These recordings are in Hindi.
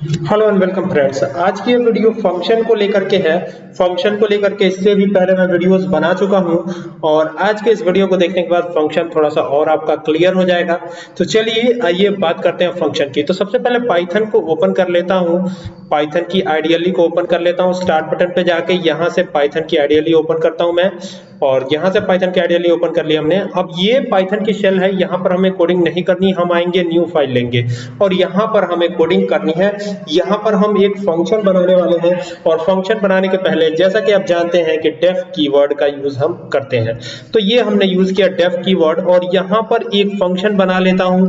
हेलो एंड वेलकम फ्रेंड्स आज की ये वीडियो फ़ंक्शन को लेकर के है। फ़ंक्शन को लेकर के इससे भी पहले मैं वीडियोस बना चुका हूँ। और आज के इस वीडियो को देखने के बाद फ़ंक्शन थोड़ा सा और आपका क्लियर हो जाएगा। तो चलिए, आइए बात करते हैं फ़ंक्शन की। तो सबसे पहले पाइथन को ओपन कर लेता हूँ। पाइथन की आइडियली को ओपन कर लेता हूँ। स्टार्ट बटन पे जाके यहाँ से पाइथन की आइडियली ओपन करता हूँ मैं। और यहाँ से पाइथन की आइडियली ओपन कर लिया हमने। अब ये पाइथन की शेल है, यहाँ पर हमें कोडिंग नहीं करनी, हम आएँगे न्यू फ़ाइल लेंगे। और यहाँ पर हमें कोडिंग करनी है। यहाँ पर हम एक फ़ंक्शन बनाने वाले हैं और फ़ंक्शन बनाने के पहले जैसा कि आप जानते हैं कि डेफ कीवर्ड का यूज़ हम करते हैं। तो ये हमने यूज़ किया डेफ कीवर्ड और यहाँ पर एक फ़ंक्शन बना लेता हूँ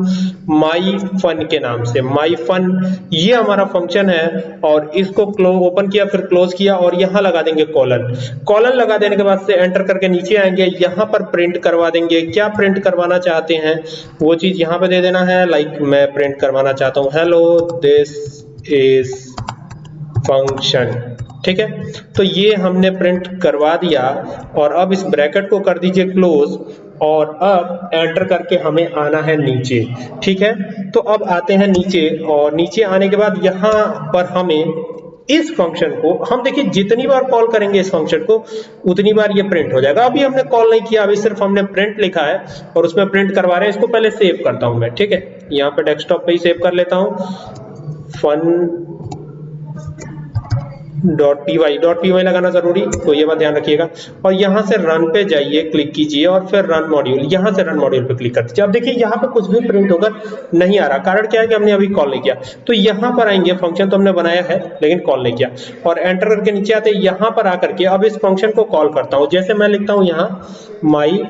माई फन के नाम से। माई फन ये हमारा फ़ंक्शन है और इसको ओपन किया, फिर क्लोज किया और यहाँ लगा देंगे कॉलन कॉलन लगा देने के बाद से एंटर करके नीचे आएँगे, यहाँ पर प्रिंट करवा देंगे। क्या प्रिंट करवाना चाहते हैं? वो चीज़ यहाँ पे दे देना है। लाइक मैं प्रिंट करवाना चाहता हूँ। हेलो दिस इज़ फ़ंक्शन ठीक है? तो ये हमने प्रिंट करवा दिया। और अब इस ब्रैकेट को कर दीजिए क्लोज और अब एंटर करके हमें आना है नीचे। ठीक है? तो अब आते हैं नीचे। और नीचे आने के बाद यहाँ पर हमें इस फ़ंक्शन को, हम देखिए जितनी बार कॉल करेंगे इस फ़ंक्शन को, उतनी बार ये प्रिंट हो जाएगा। अभी हमने कॉल नहीं किया, अभी सिर्फ़ हमने प्रिंट लिखा है और उसमें प्रिंट करवा रहे हैं। इसको पहले सेव करता हूँ मैं, ठीक है? यहाँ पे डेस्कटॉप पे ही सेव कर लेता हूँ। Fun dot P Y dot P Y लगाना ज़रूरी तो ये बात ध्यान रखिएगा। और यहाँ से रन पे जाइए क्लिक कीजिए, और फिर रन मॉड्यूल यहाँ से रन मॉड्यूल पे क्लिक कर दीजिए अब देखिए, यहाँ पे कुछ भी प्रिंट होकर नहीं आ रहा। कारण क्या है कि हमने अभी कॉल नहीं किया। तो यहाँ पर आएँगे फ़ंक्शन तो हमने बनाया है, लेकिन कॉल नहीं किया। और एंटर करके नीचे आते यहाँ पर आकर के अब इस फ़ंक्शन को कॉल करता हूँ। जैसे मैं लिखता हूँ यहाँ माई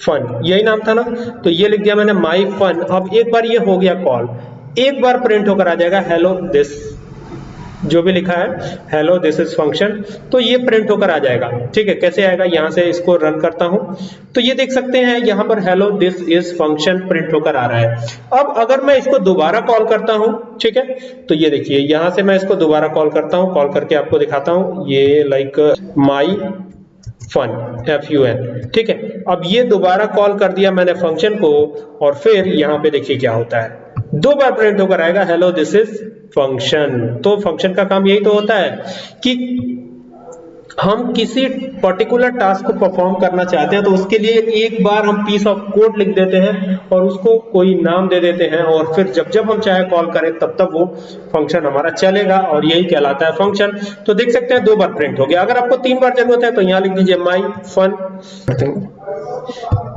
फन यही नाम था ना? तो ये लिख दिया मैंने माई फन अब एक बार ये हो गया कॉल एक बार प्रिंट होकर आ जाएगा हेलो दिस जो भी लिखा है हेलो दिस इज़ फ़ंक्शन तो ये प्रिंट होकर आ जाएगा। ठीक है, कैसे आएगा? यहाँ से इसको रन करता हूँ। तो ये देख सकते हैं, यहाँ पर hello this is function print होकर आ रहा है। अब अगर मैं इसको दोबारा कॉल करता हूँ, ठीक है तो ये देखिए, यहाँ से मैं इसको दोबारा कॉल करता हूँ कॉल करके आपको दिखाता हूँ, ये like my fun F U N ठीक है। अब ये दोबारा कॉल कर दिया मैंने फ़ंक्शन को, और फिर यहाँ पे देखिए क्या होता है। दो बार प्रिंट होकर आएगा हेलो दिस इज़ फ़ंक्शन तो फ़ंक्शन का काम यही तो होता है कि हम किसी पर्टिकुलर टास्क को परफॉर्म करना चाहते हैं तो उसके लिए एक बार हम पीस ऑफ़ कोड लिख देते हैं और उसको कोई नाम दे देते हैं और फिर जब जब हम चाहे कॉल करें, तब तब वो फ़ंक्शन हमारा चलेगा और यही कहलाता है फ़ंक्शन तो देख सकते हैं दो बार प्रिंट हो गया। अगर आपको तीन बार ज़रूरत है तो यहाँ लिख दीजिए माई फन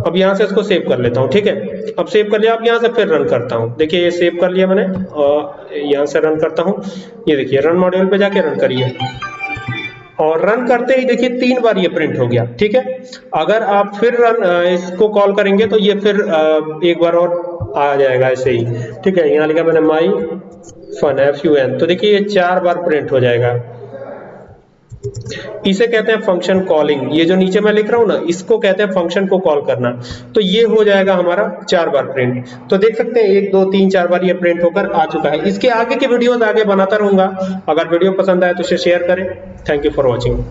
अब यहाँ से इसको सेव कर लेता हूँ, ठीक है? अब सेव कर लिया, अब यहाँ से फिर रन करता हूँ। देखिए, ये सेव कर लिया मैंने, और यहाँ से रन करता हूँ। ये देखिए रन मॉड्यूल पे जाके रन करिए। और रन करते ही देखिए, तीन बार ये प्रिंट हो गया, ठीक है? अगर आप फिर रन इसको कॉल करेंगे तो ये फिर एक बार और आ जाएगा ऐसे ही, ठीक है? यहाँ लिखा मैंने my fun F U N तो देखिए, ये चार बार प्रिंट हो जाएगा। इसे कहते हैं फ़ंक्शन कॉलिंग ये जो नीचे मैं लिख रहा हूँ ना, इसको कहते हैं फ़ंक्शन को कॉल करना। तो ये हो जाएगा हमारा चार बार प्रिंट तो देख सकते हैं, एक, दो, तीन, चार बार ये प्रिंट होकर आ चुका है। इसके आगे के वीडियोस आगे बनाता रहूँगा। अगर वीडियो पसंद आए तो इसे शेयर करें। Thank you for watching